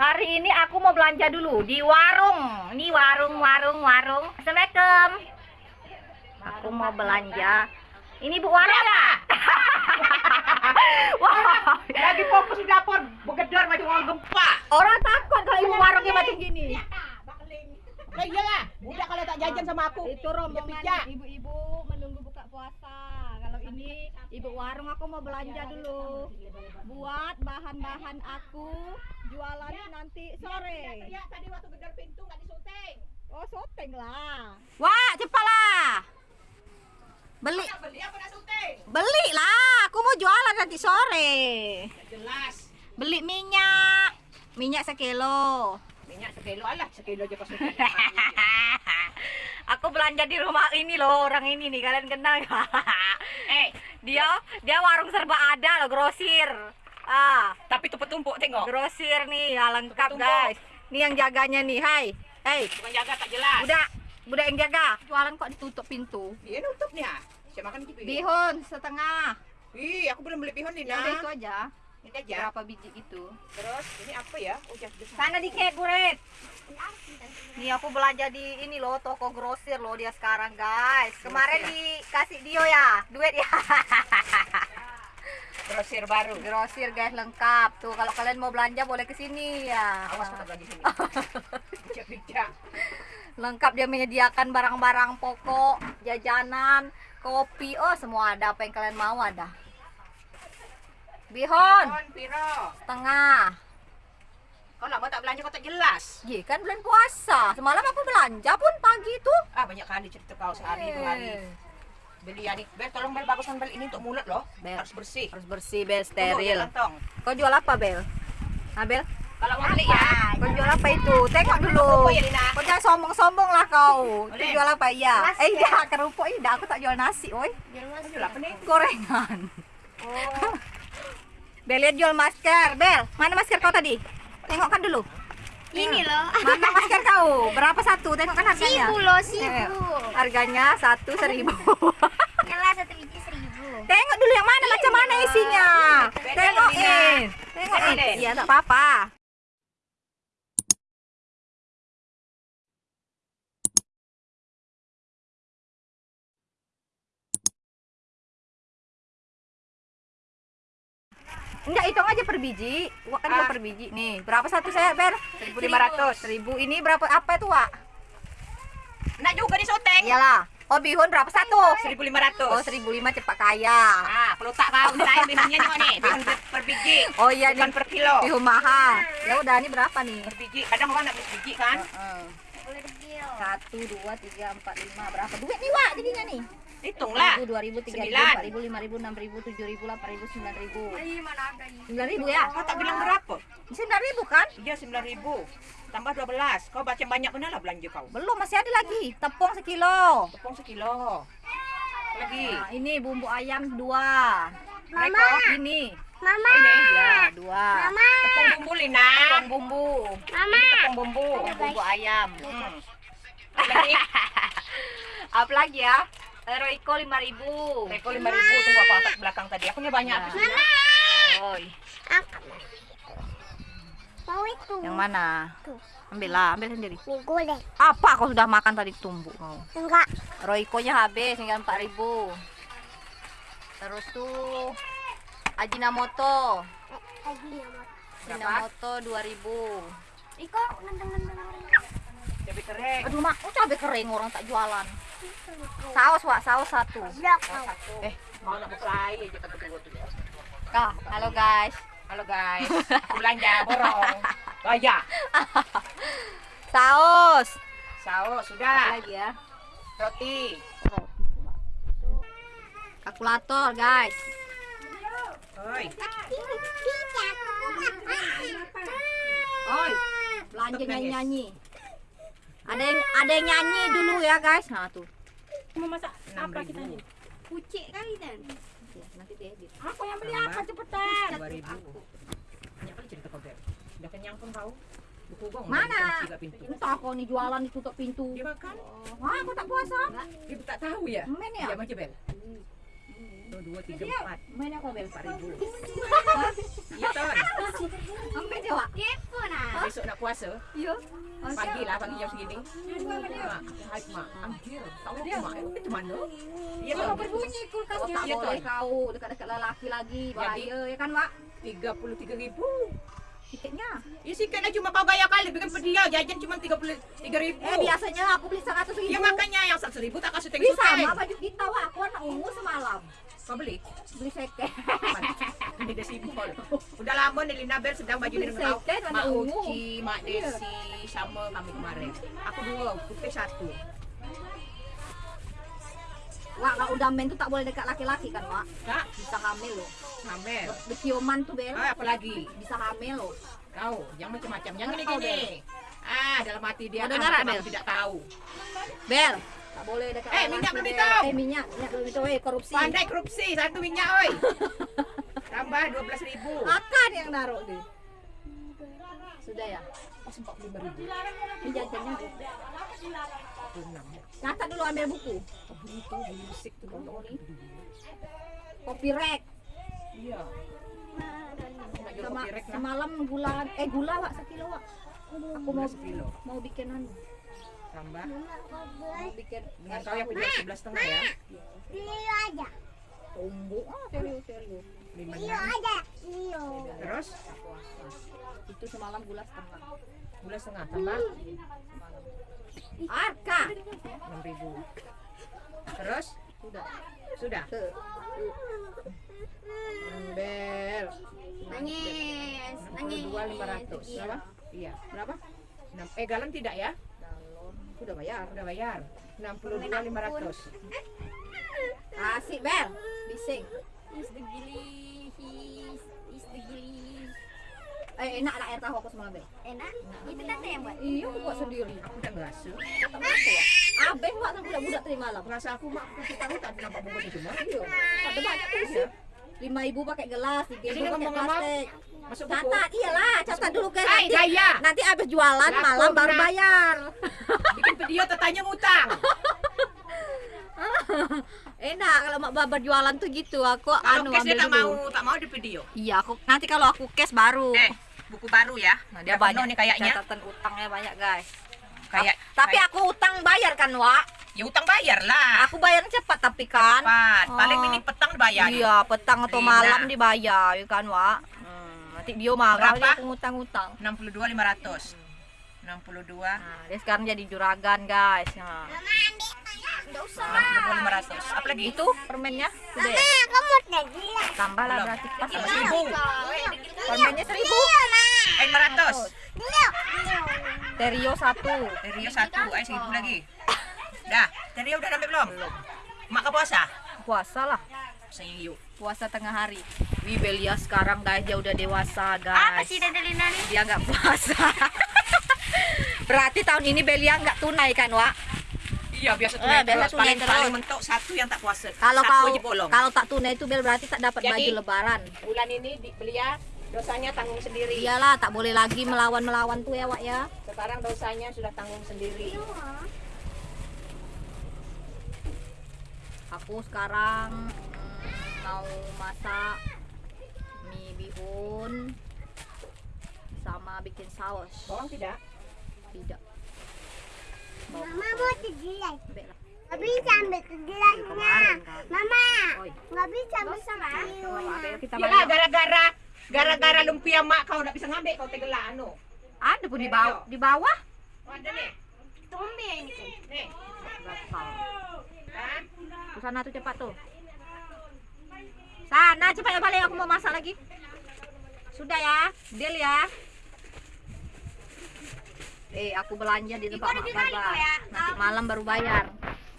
Hari ini aku mau belanja dulu di warung. Ini warung, warung, warung. Assalamualaikum. Aku mau belanja. Ini bu warung ya? Wah, Lagi fokus di dapur, begedor macam orang gempa. orang takut kalau ibu warungnya macam gini. Lah iyalah, budak kalau tak jajan sama aku. Itu rombongan ibu-ibu menunggu buka puasa. Kalau ini ibu warung aku mau belanja dulu. Buat bahan-bahan aku jualannya nanti sore. Ya, tadi waktu gedor pintu nggak disyuting. Oh, syuting lah. Wah, cepatlah. Beli Nak beli apa nak syuting? beli lah. Aku mau jualan nanti sore. Jelas. Beli minyak. Minyak sekilo. Minyak sekilo alah, sekilo aja pas aku belanja di rumah ini loh, orang ini nih, kalian kenal gak? eh, dia dia warung serba ada loh, grosir. Ah, tapi tumpuk-tumpuk tengok. grosir nih, ya lengkap Tumpuk. guys. Nih yang jaganya nih, hai. Hei, Bukan jaga tak jelas. udah, udah yang jaga. Jualan kok ditutup pintu. Dia nutup nih ah. Saya makan gitu. Bihun setengah. Ih, aku belum beli pihon nih, Ya udah itu aja. Ini aja. Berapa biji itu? Terus ini apa ya? Oh. Sana di Keburet. Nih aku belanja di ini loh toko grosir loh dia sekarang guys. Kemarin dikasih Dio ya duit ya. Grosir baru. grosir guys lengkap tuh kalau kalian mau belanja boleh ke sini ya. Awas aku lagi sini. Lengkap dia menyediakan barang-barang pokok, jajanan, kopi, oh semua ada apa yang kalian mau ada. Bihon piro? setengah. Kau lama tak belanja kau tak jelas. Iya kan bulan puasa. Semalam aku belanja pun pagi tuh. Ah banyak kali cerita kau sehari dua hari. Beli adik, Bel tolong Bel baguskan Bel ini untuk mulut loh. Bel. Harus bersih. Harus bersih, Bel, steril. Kau jual apa, Bel? Nah, Bel, Kalau mau beli ya. kau jual apa itu? Tengok dulu. Ya? Kau jangan sombong-sombong lah kau. Boleh. jual apa? Iya. Eh, iya, kerupuk iya. Aku tak jual nasi, oi. Kau jual apa nih? Gorengan. Oh, Bel, lihat jual masker. Bel, mana masker kau tadi? Tengokkan dulu. Ini loh. Mana masker kau? Berapa satu? Tengokkan harganya. Seribu loh, Eh, seribu. harganya satu seribu. Nyala satu biji seribu. Tengok dulu yang mana macam mana isinya. Beda, Tengokin. Tengokin. Beda. Iya, tak apa-apa. Enggak, hitung aja per biji. Wak kan Ah. per biji. Nih, berapa satu saya, Ber? 1.500. Seribu. Ini berapa apa itu, Wak? Nak juga di syuting. Iyalah. Oh, bihun berapa satu? 1.500. Oh, seribu lima cepat kaya. Ah, perlu tak kau saya bihunnya nih nih. Bihun per, per biji. Oh iya, Bukan nih. per kilo. Bihun mahal. Ya udah, ini berapa nih? Per biji. Kadang orang nak beli biji kan. Heeh. Kecil. Satu, dua, tiga, empat, lima. Berapa duit nih, Wak? Jadinya nih? Hitunglah. Ribu, dua ribu, tiga ribu, Sembilan. empat ribu, lima ribu, enam ribu, tujuh ribu, delapan ribu, sembilan ribu. mana ada ini? Sembilan ribu ya? Kau tak bilang berapa? Sembilan ribu kan? Iya 9.000. Tambah 12. Kau baca banyak benar lah belanja kau. Belum, masih ada lagi. Tepung sekilo. Tepung sekilo. Lagi. Nah, ini bumbu ayam dua. Mama. Ini. Mama. Ini Ya, dua. Mama. Tepung bumbu Lina. Tepung bumbu. Mama. Tepung bumbu. Bumbu ayam. Hmm. Lagi. Apa lagi ya? Royco lima ribu. Reko 5.000 tunggu aku atas belakang tadi. Aku punya banyak habis ini. Oi. Mau itu. Yang mana? Tuh. Ambil lah, ambil sendiri. Golek. Apa kau sudah makan tadi tumbuk kau? Enggak. Royco-nya habis tinggal 4000. Terus tuh Ajinomoto. Nama. Ajinomoto 2000. Iko nendeng-nendeng. Cabai kering. Aduh, mak, oh, cabai kering orang tak jualan. Saus, Wak, saus satu. Eh, mau nak aja. Kah, halo guys. Halo guys, aku belanja borong. Gaya. Saus. Saus Apa sudah. lagi ya? Roti. Kalkulator, guys. Oi. Oi, belanja nyanyi-nyanyi. Ada yang ada yang nyanyi dulu ya, guys. Nah, tuh. Mau masak apa 6.000. kita nih? Kucing kali dan. Ya, nanti. Aku yang beli apa cepetan? 2000. Banyak kali cerita kau. Udah kenyang pun kau. Buku gong. Mana? Entah kau nih jualan ditutup pintu. Dia makan. Wah, aku tak puasa. Ibu tak tahu ya? Men ya? Diam aja, Bel. Dua, tiga, empat. Apa bel? Empat ribu. Iya ton. Ambil jawab. Kepo nah. Besok nak puasa, Iya. pagi lah, pagi jam segini. Mak, hai mak, anjir. Tahu dia mak, itu mana? Kalau ton. berbunyi kulkas Oh, tak boleh kau dekat-dekat lelaki lagi bahaya ya kan puluh tiga ribu. Tiketnya. Ya sikitlah cuma kau gaya kali bikin pedia jajan cuma tiga puluh tiga ribu. Eh biasanya aku beli seratus ribu. Ya makanya yang seratus ribu tak kasih Bisa sama baju kita Wak. Aku anak ungu semalam Kau beli? beli second. Ini dia simpel. Udah lama nih Lina Bel sedang baju dengan kau. Mak. Uci, Mak Desi, sama kami kemarin. Aku dua, putih satu. Wak kalau udah men tuh tak boleh dekat laki-laki kan Wak? Kak, Bisa hamil loh. Hamel. Becioman tuh Bel. Ah, apa lagi? Bisa hamil loh. Kau, yang macam-macam. Yang ini gini. Ah, dalam hati dia. Ada ah, Bel? tidak tahu. Bel. Tak boleh dekat Eh, minyak belum Bel. hitam. Eh minyak, minyak belum itu. Eh korupsi. Pandai korupsi, satu minyak, oi. Tambah dua belas ribu. Akan yang naruh deh. Sudah ya. Ribu. Catat dulu ambil buku. Oh, itu beli musik tuh nonton ini. Kopi rek. Iya. Sama, semalam gula eh gula Wak sekilo Wak. Aku mau sekilo. mau bikin anu. Tambah. Mau bikin Dengan kau yang jual sebelas setengah ya. Lio aja. Tumbuh. Ah serius serius. Enam. aja. Lio. Terus Itu semalam gula setengah. gula setengah tambah Arka. enam ribu. Terus Sudah. sudah. Bel. Nangis. Nangis. dua lima ratus. Iya. Berapa? Iya. Berapa? Enam. Eh galon tidak ya? Galon. Sudah bayar. Udah bayar. Enam puluh dua lima ratus. Asik Bel. Bising. Is the gili. Is is the gili. Eh enak lah air tahu aku semalam Bel. Enak. Itu tante yang buat. Iya aku buat sendiri. Aku ngerasa. Tak mampu ya. Buat sama budak-budak tadi malam. Rasa aku mak kasih tahu tak nampak bubur di rumah. Iya. Ada banyak tuh Lima ibu pakai gelas, tiga ibu pakai plastik. Masuk buku. Catat, iyalah, catat dulu guys. Nanti, nanti abis jualan Laku malam baru bayar. Bikin video tetanya ngutang. Enak kalau mak babar jualan tuh gitu. Aku Kalau anu ambil tak dulu. mau, tak mau di video. Iya, aku nanti kalau aku cash baru. Eh, buku baru ya. Nah, dia banyak nih kayaknya. Catatan utangnya banyak, guys. Kayak Tapi kayak- aku utang bayar kan, Wak? ya utang bayar lah. Aku bayar cepat tapi kan. Cepat. Paling Oh. ini petang bayar. Iya, petang atau Gila. malam dibayar, ya kan, Wak? Hmm, nanti dia marah Berapa? aku ngutang-ngutang. 62 500. 62 Nah, dia sekarang jadi juragan, guys. Nah. Enggak usah. 62 500. Apa lagi? Itu permennya sudah ya? Ah, kamu udah gila. Tambah lah Belum. berarti pas seribu. Permennya seribu. 500. Lio. Terio satu. Terio satu, eh seribu lagi. Dah, Terio udah ambil belum? Mak ke puasa? Puasa lah. Yuk. Puasa tengah hari. Wih, Belia sekarang guys dia udah dewasa Apa guys. sih Tante Lina nih? Dia nggak puasa. Berarti tahun ini Belia nggak tunai kan, Wak? Iya, biasa Eh, tunai biasa terus. tunai Paling terus. paling mentok satu yang tak puasa. Kalau satu kau kalau tak tunai itu Bel berarti tak dapat Jadi- baju lebaran. bulan ini di, belia dosanya tanggung sendiri. Iyalah, tak boleh lagi melawan-melawan tuh ya, Wak ya. Sekarang dosanya sudah tanggung sendiri. Aku sekarang mm, mau masak mie bihun sama bikin saus. Bawang tidak? Tidak. Mama mau lah. Nggak bisa ambil ke gelasnya. Kemarin kan. Mama, nggak bisa ambil sama. Banyak. gara-gara gara-gara lumpia mak kau tidak bisa ngambil kau tegela anu. Ada pun di bawah. Di bawah. Oh, ada nih. Tumbe ini. Nih. Kan? Ke sana tuh cepat tuh. Sana cepat ya balik aku mau masak lagi. Sudah ya, deal ya. Eh, aku belanja di tempat Mak Baba. Nanti malam baru bayar.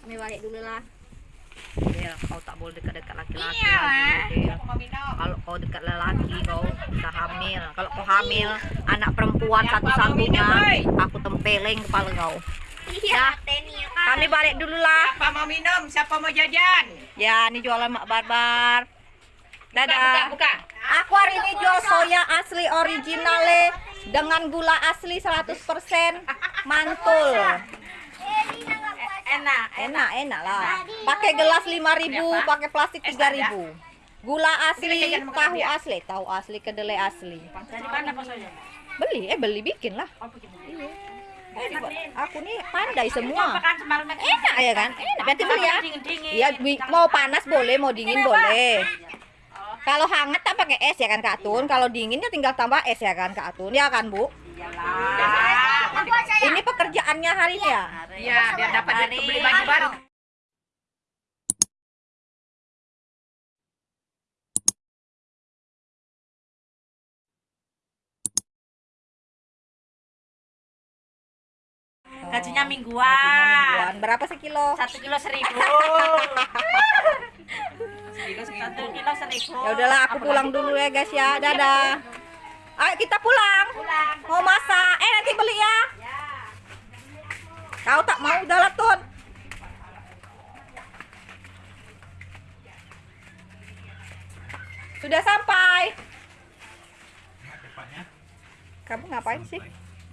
Ini balik dulu lah. Del, kau tak boleh dekat-dekat laki-laki Iya, lagi. Del. Minum. Kalau kau dekat lelaki kau bisa hamil. Kalau kau hamil anak perempuan Ya, satu-satunya, aku tempeleng kepala kau. Iya, ya kan. Kami balik dulu lah. Siapa mau minum? Siapa mau jajan? Ya, ini jualan Mak Barbar. Buka, buka, Dadah. buka. Aku hari ini jual soya asli originale dengan gula asli 100% mantul. Enak. Enak, enak lah. Pakai gelas 5000, pakai plastik 3000. Gula asli, tahu asli, tahu asli, kedelai asli. Dari mana pasalnya? Beli, eh beli bikin lah. Oh. Iya. Eh, aku nih pandai semua. Semalam Enak ya kan? Enak. Berarti beli ya. Iya, bi- mau panas boleh, mau dingin boleh. Kalau hangat tak pakai es ya kan Kak Atun. Kalau dingin ya tinggal tambah es ya kan Kak Atun. Ya kan Bu? Ini pekerjaannya hari ini ya. Iya, biar dapat beli baju baru. Gajinya Gajinya mingguan. mingguan. Berapa sekilo? Satu kilo seribu. Segitu. Satu kilo seribu. Ya udahlah, aku pulang dulu ya guys ya. Dadah. Ayo kita pulang. Mau masak. Eh nanti beli ya. Kau tak mau udah lah Tun. Sudah sampai. Kamu ngapain sih?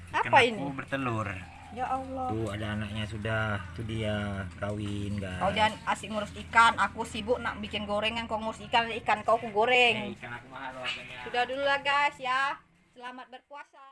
Apa Ikan ini? aku bertelur. Ya Allah. Tuh ada anaknya sudah. Tuh dia kawin guys. Kau jangan asik ngurus ikan. Aku sibuk nak bikin gorengan. Kau ngurus ikan, ikan kau aku goreng. ikan aku mahal harganya. Sudah dulu lah guys ya. Selamat berpuasa.